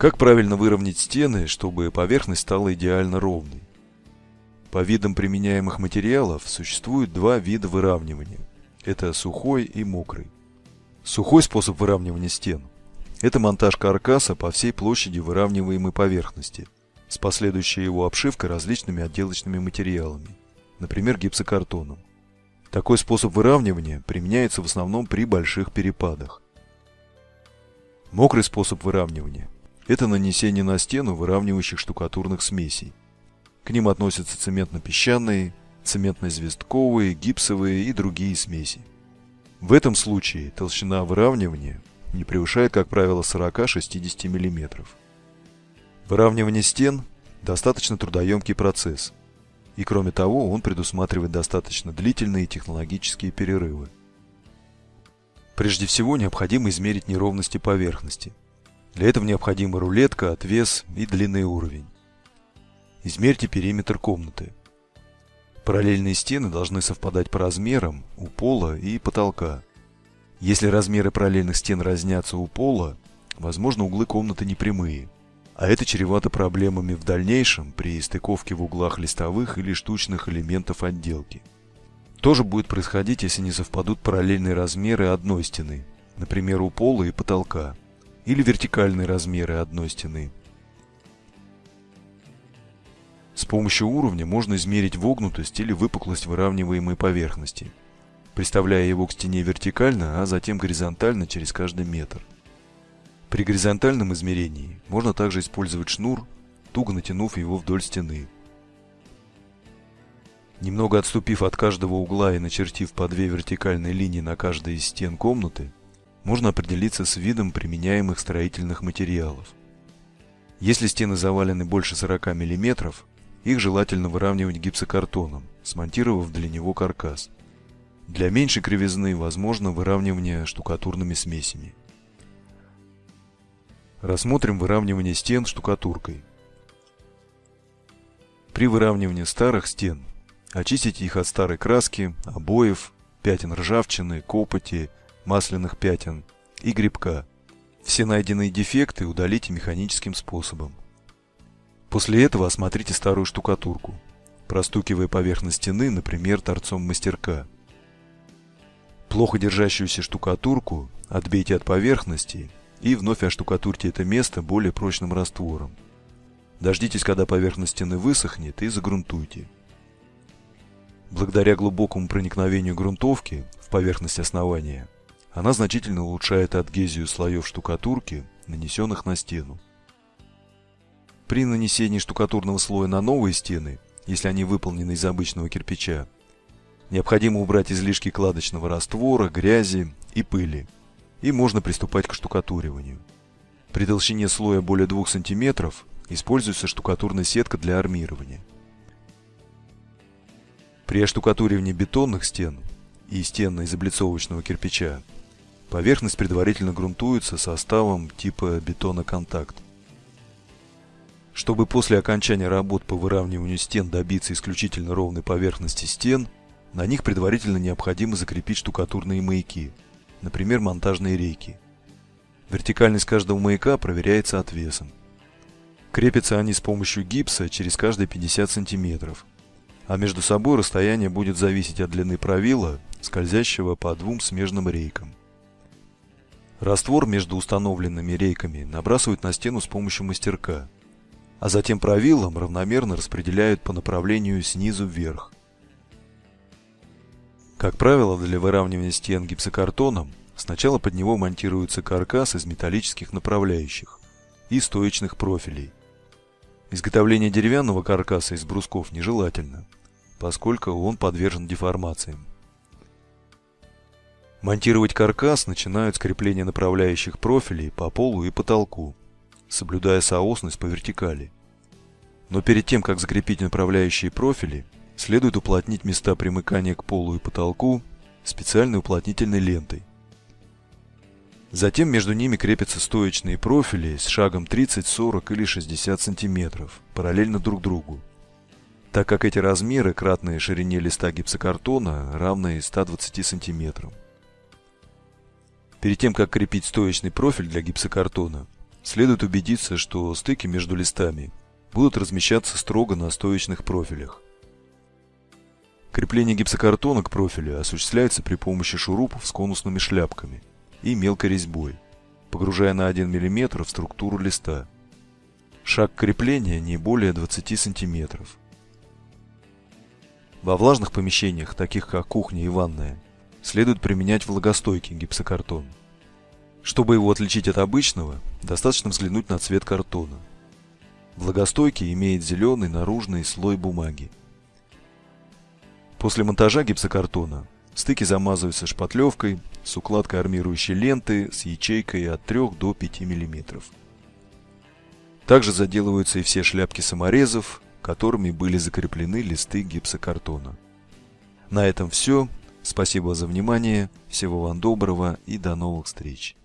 Как правильно выровнять стены, чтобы поверхность стала идеально ровной? По видам применяемых материалов существует два вида выравнивания. Это сухой и мокрый. Сухой способ выравнивания стен – это монтаж каркаса по всей площади выравниваемой поверхности с последующей его обшивкой различными отделочными материалами, например, гипсокартоном. Такой способ выравнивания применяется в основном при больших перепадах. Мокрый способ выравнивания – это нанесение на стену выравнивающих штукатурных смесей. К ним относятся цементно-песчаные, цементно-известковые, гипсовые и другие смеси. В этом случае толщина выравнивания не превышает, как правило, 40-60 мм. Выравнивание стен – достаточно трудоемкий процесс, и кроме того он предусматривает достаточно длительные технологические перерывы. Прежде всего необходимо измерить неровности поверхности. Для этого необходима рулетка, отвес и длинный уровень. Измерьте периметр комнаты. Параллельные стены должны совпадать по размерам у пола и потолка. Если размеры параллельных стен разнятся у пола, возможно углы комнаты непрямые, а это чревато проблемами в дальнейшем при стыковке в углах листовых или штучных элементов отделки. То же будет происходить, если не совпадут параллельные размеры одной стены, например, у пола и потолка, или вертикальные размеры одной стены, с помощью уровня можно измерить вогнутость или выпуклость выравниваемой поверхности, приставляя его к стене вертикально, а затем горизонтально через каждый метр. При горизонтальном измерении можно также использовать шнур, туго натянув его вдоль стены. Немного отступив от каждого угла и начертив по две вертикальные линии на каждой из стен комнаты, можно определиться с видом применяемых строительных материалов. Если стены завалены больше 40 мм, их желательно выравнивать гипсокартоном, смонтировав для него каркас. Для меньшей кривизны возможно выравнивание штукатурными смесями. Рассмотрим выравнивание стен штукатуркой. При выравнивании старых стен очистите их от старой краски, обоев, пятен ржавчины, копоти, масляных пятен и грибка. Все найденные дефекты удалите механическим способом. После этого осмотрите старую штукатурку, простукивая поверхность стены, например, торцом мастерка. Плохо держащуюся штукатурку отбейте от поверхности и вновь оштукатурьте это место более прочным раствором. Дождитесь, когда поверхность стены высохнет и загрунтуйте. Благодаря глубокому проникновению грунтовки в поверхность основания, она значительно улучшает адгезию слоев штукатурки, нанесенных на стену. При нанесении штукатурного слоя на новые стены, если они выполнены из обычного кирпича, необходимо убрать излишки кладочного раствора, грязи и пыли, и можно приступать к штукатуриванию. При толщине слоя более 2 см используется штукатурная сетка для армирования. При оштукатуривании бетонных стен и стен из облицовочного кирпича поверхность предварительно грунтуется составом типа бетона-контакт. Чтобы после окончания работ по выравниванию стен добиться исключительно ровной поверхности стен, на них предварительно необходимо закрепить штукатурные маяки, например, монтажные рейки. Вертикальность каждого маяка проверяется отвесом. Крепятся они с помощью гипса через каждые 50 см, а между собой расстояние будет зависеть от длины правила, скользящего по двум смежным рейкам. Раствор между установленными рейками набрасывают на стену с помощью мастерка – а затем правилом равномерно распределяют по направлению снизу вверх. Как правило, для выравнивания стен гипсокартоном сначала под него монтируется каркас из металлических направляющих и стоечных профилей. Изготовление деревянного каркаса из брусков нежелательно, поскольку он подвержен деформациям. Монтировать каркас начинают с крепления направляющих профилей по полу и потолку соблюдая соосность по вертикали. Но перед тем, как закрепить направляющие профили, следует уплотнить места примыкания к полу и потолку специальной уплотнительной лентой. Затем между ними крепятся стоечные профили с шагом 30, 40 или 60 см, параллельно друг другу, так как эти размеры кратные ширине листа гипсокартона равны 120 см. Перед тем, как крепить стоечный профиль для гипсокартона, следует убедиться, что стыки между листами будут размещаться строго на стоечных профилях. Крепление гипсокартона к профилю осуществляется при помощи шурупов с конусными шляпками и мелкой резьбой, погружая на 1 мм в структуру листа. Шаг крепления не более 20 см. Во влажных помещениях, таких как кухня и ванная, следует применять влагостойкий гипсокартон. Чтобы его отличить от обычного, достаточно взглянуть на цвет картона. Влагостойкий имеет зеленый наружный слой бумаги. После монтажа гипсокартона стыки замазываются шпатлевкой с укладкой армирующей ленты с ячейкой от 3 до 5 мм. Также заделываются и все шляпки саморезов, которыми были закреплены листы гипсокартона. На этом все. Спасибо за внимание. Всего вам доброго и до новых встреч.